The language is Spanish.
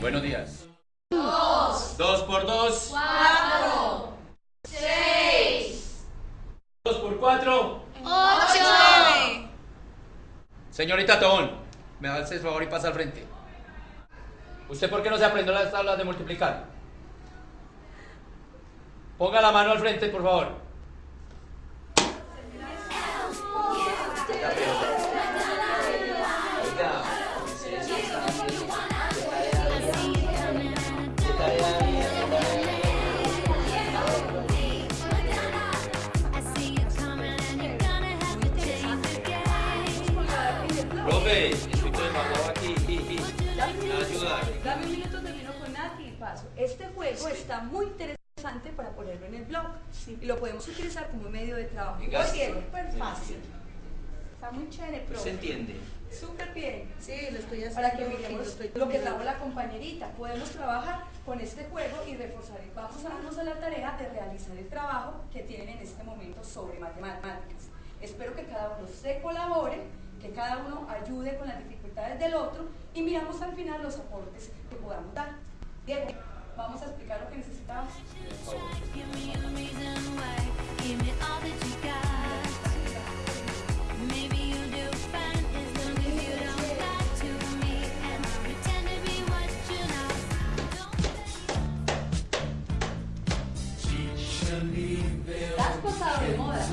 Buenos días. Dos. Dos por dos. cuatro, seis, Dos por cuatro. ocho. Señorita Tobón, me hace el favor y pasa al frente. ¿Usted por qué no se aprendió las tablas de multiplicar? Ponga la mano al frente, por favor. Profe, aquí. Dame un minuto, dame un minuto, termino con Nati y paso. Este juego está muy interesante para ponerlo en el blog y lo podemos utilizar como medio de trabajo. Oye, súper fácil. Está muy chévere, ¿Se profe. entiende? Súper bien. Sí, lo estoy haciendo. Para que miremos estoy lo que trajo la compañerita. Podemos trabajar con este juego y reforzar. el- Vamos a darnos a la tarea de realizar el trabajo que tienen en este momento sobre matemáticas. Espero que cada uno se colabore, que cada uno ayude con las dificultades del otro y miramos al final los aportes que podamos dar. Diego, vamos a explicar lo que necesitamos. Estás pasado de moda.